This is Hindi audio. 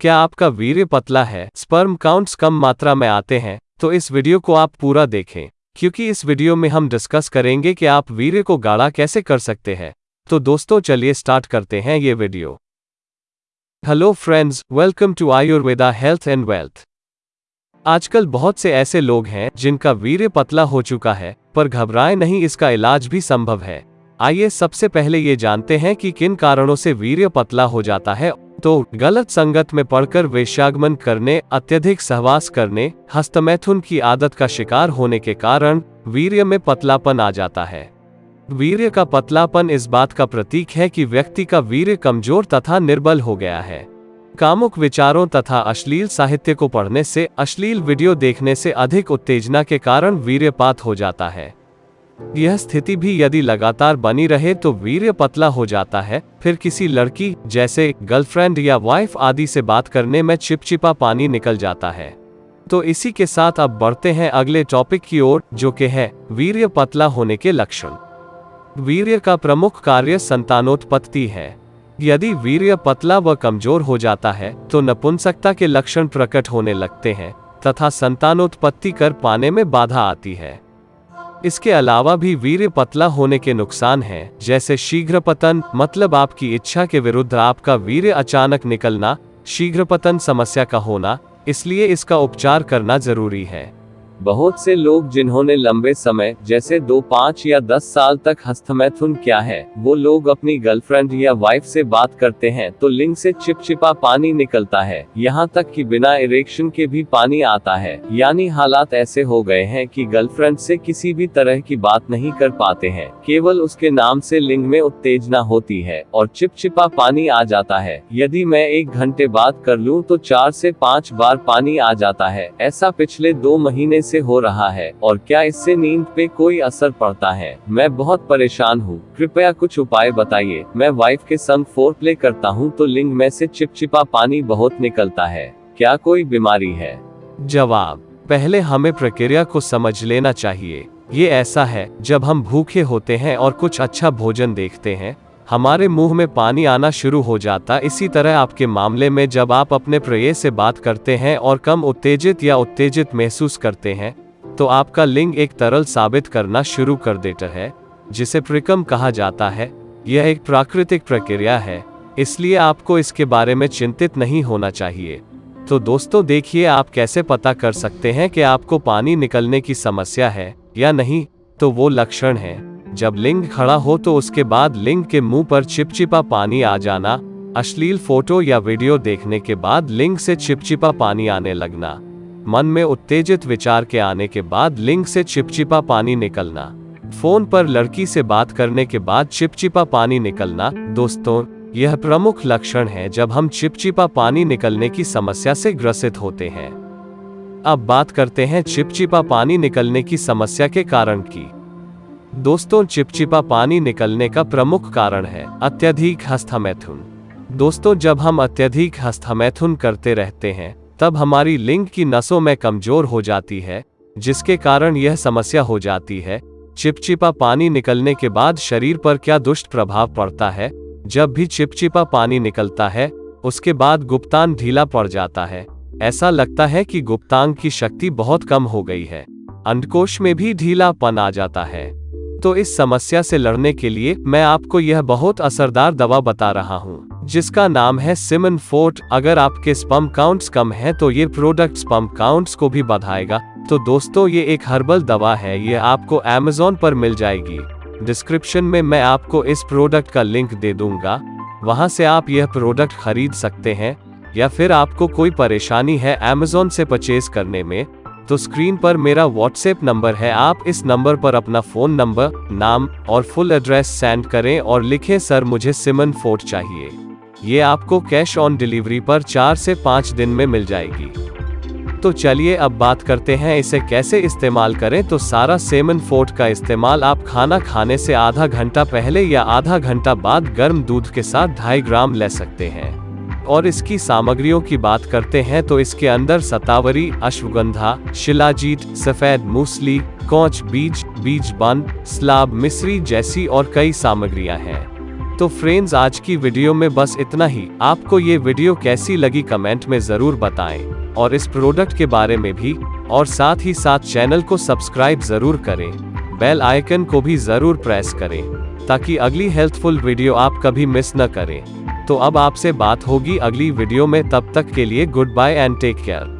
क्या आपका वीर्य पतला है? स्पर्म काउंट्स कम मात्रा में आते हैं तो इस वीडियो को आप पूरा देखें। क्योंकि इस वीडियो में हम डिस्कस करेंगे कि आप वीर्य को गाढ़ा कैसे कर सकते हैं। तो दोस्तों, चलिए स्टार्ट करते हैं ये video. Hello friends, welcome to Ayurveda health and wealth. आजकल बहुत से ऐसे लोग हैं, जिनका वीर्य पतला हो चुका है, पर घबराए नहीं, इसका इलाज भी संभव है। आइए सबसे पहले ये जानते हैं कि किन कारणों से वीर्य पतला हो जाता है। तो गलत संगत में पढ़कर वेश्यागमन करने, अत्यधिक सहवास करने, हस्तमैथुन की आदत का शिकार होने के कारण वीर्य में पतलापन आ जाता है। वीर्य का पतलापन इस बात का प्रतीक है कि व्यक्ति का वीर्य कमज़ोर तथा निर्बल हो गया है। कामुक विचारों तथा अश्लील साहित्य को पढ़ने से, अश्लील वीडियो देखने से अधिक उत्तेजना के कारण वीर्यपात हो जाता है। यह स्थिति भी यदि लगातार बनी रहे तो वीर्य पतला हो जाता है। फिर किसी लड़की, जैसे गर्लफ्रेंड या वाइफ आदि से बात करने में चिपचिपा पानी निकल जाता है। तो इसी के साथ अब बढ़ते हैं अगले टॉपिक की ओर, जो कि है, वीर्य पतला होने के लक्षण। वीर्य का प्रमुख कार्य संतानोत्पत्ति है। यदि वीर्य पतला व कमज़ोर हो जाता है तो नपुंसकता के लक्षण प्रकट होने लगते हैं, तथा संतानोत्पत्ति कर पाने में बाधा आती है। इसके अलावा भी वीर्य पतला होने के नुकसान हैं, जैसे शीघ्र पतन मतलब आपकी इच्छा के विरुद्ध आपका वीर्य अचानक निकलना शीघ्र पतन समस्या का होना, इसलिए इसका उपचार करना ज़रूरी है। बहुत से लोग जिन्होंने लंबे समय, जैसे दो, पाँच या दस साल तक हस्तमैथुन क्या है, वो लोग अपनी गर्लफ्रेंड या वाइफ से बात करते हैं तो लिंग से चिपचिपा पानी निकलता है। यहाँ तक कि बिना इरेक्शन के भी पानी आता है। यानी हालात ऐसे हो गए हैं कि गर्लफ्रेंड से किसी भी तरह की बात नहीं कर पाते हैं। केवल उसके नाम से लिंग में उत्तेजना होती है, और चिपचिपा पानी आ जाता है। यदि मैं एक घंटे बात कर लूँ तो चार से पाँच बार पानी आ जाता है। ऐसा पिछले दो महीने से हो रहा है, और क्या इससे नींद पे कोई असर पड़ता है? मैं बहुत परेशान हूँ। कृपया कुछ उपाय बताइए। मैं वाइफ के संग फोर प्ले करता हूँ तो लिंग में से चिपचिपा पानी बहुत निकलता है। क्या कोई बीमारी है? जवाब, पहले हमें प्रक्रिया को समझ लेना चाहिए। ये ऐसा है, जब हम भूखे होते हैं और कुछ अच्छा भोजन देखते हैं हमारे मुँह में पानी आना शुरू हो जाता, इसी तरह आपके मामले में जब आप अपने प्रिय से बात करते हैं और कम उत्तेजित या उत्तेजित महसूस करते हैं तो आपका लिंग एक तरल साबित करना शुरू कर देता है, जिसे प्रिकम कहा जाता है। यह एक प्राकृतिक प्रक्रिया है, इसलिए आपको इसके बारे में चिंतित नहीं होना चाहिए। तो दोस्तों, देखिए आप कैसे पता कर सकते हैं कि आपको पानी निकलने की समस्या है या नहीं तो वो लक्षण है। जब लिंग खड़ा हो तो उसके बाद लिंग के मुँह पर चिपचिपा पानी आ जाना, अश्लील फ़ोटो या वीडियो देखने के बाद लिंग से चिपचिपा पानी आने लगना, मन में उत्तेजित विचार के आने के बाद लिंग से चिपचिपा पानी निकलना, फ़ोन पर लड़की से बात करने के बाद चिपचिपा पानी निकलना, दोस्तों, यह प्रमुख लक्षण है जब हम चिपचिपा पानी निकलने की समस्या से ग्रसित होते हैं। अब बात करते हैं चिपचिपा पानी निकलने की समस्या के कारण की। दोस्तों, चिपचिपा पानी निकलने का प्रमुख कारण है अत्यधिक हस्तमैथुन। दोस्तों, जब हम अत्यधिक हस्तमैथुन करते रहते हैं, तब हमारी लिंग की नसों में कमज़ोर हो जाती है, जिसके कारण यह समस्या हो जाती है। चिपचिपा पानी निकलने के बाद शरीर पर क्या दुष्ट प्रभाव पड़ता है? जब भी चिपचिपा पानी निकलता है, उसके बाद गुप्तांग ढीला पड़ जाता है। ऐसा लगता है कि गुप्तांग की शक्ति बहुत कम हो गई है। अंडकोश में भी ढीलापन आ जाता है। तो इस समस्या से लड़ने के लिए मैं आपको यह बहुत असरदार दवा बता रहा हूँ, जिसका नाम है सिमन फोर्ट अगर आपके स्पम काउंट्स कम है तो ये प्रोडक्ट स्पम काउंट्स को भी बढ़ाएगा। तो दोस्तों, ये एक हर्बल दवा है, ये आपको अमेजोन पर मिल जाएगी। डिस्क्रिप्शन में मैं आपको इस प्रोडक्ट का लिंक दे दूँगा। वहाँ से आप यह प्रोडक्ट खरीद सकते हैं, या फिर आपको कोई परेशानी है अमेजोन से परचेज करने में तो स्क्रीन पर मेरा व्हाट्सएप नंबर है। आप इस नंबर पर अपना फ़ोन नंबर नाम और फुल एड्रेस सेंड करें और लिखें, सर, मुझे सिमन फोर्ट चाहिए। ये आपको कैश ऑन डिलीवरी पर चार से पाँच दिन में मिल जाएगी। तो चलिए अब बात करते हैं, इसे कैसे इस्तेमाल करें? तो सारा सेमन फोर्ट का इस्तेमाल आप खाना खाने से आधा घंटा पहले या आधा घंटा बाद गर्म दूध के साथ ढाई ग्राम ले सकते हैं। और इसकी सामग्रियों की बात करते हैं तो इसके अंदर सतावरी, अश्वगंधा, शिलाजीत, सफ़ेद मूसली, कोच, बीज बीज बन स्लाब मिश्री जैसी और कई सामग्रियाँ हैं। तो फ्रेंड्स, आज की वीडियो में बस इतना ही। आपको ये वीडियो कैसी लगी कमेंट में ज़रूर बताएँ। और इस प्रोडक्ट के बारे में भी। और साथ ही साथ चैनल को सब्सक्राइब ज़रूर करें। बेल आइकन को भी ज़रूर प्रेस करें। ताकि अगली हेल्थफुल वीडियो आप कभी मिस न करें। तो अब आपसे बात होगी अगली वीडियो में, तब तक के लिए good bye and take care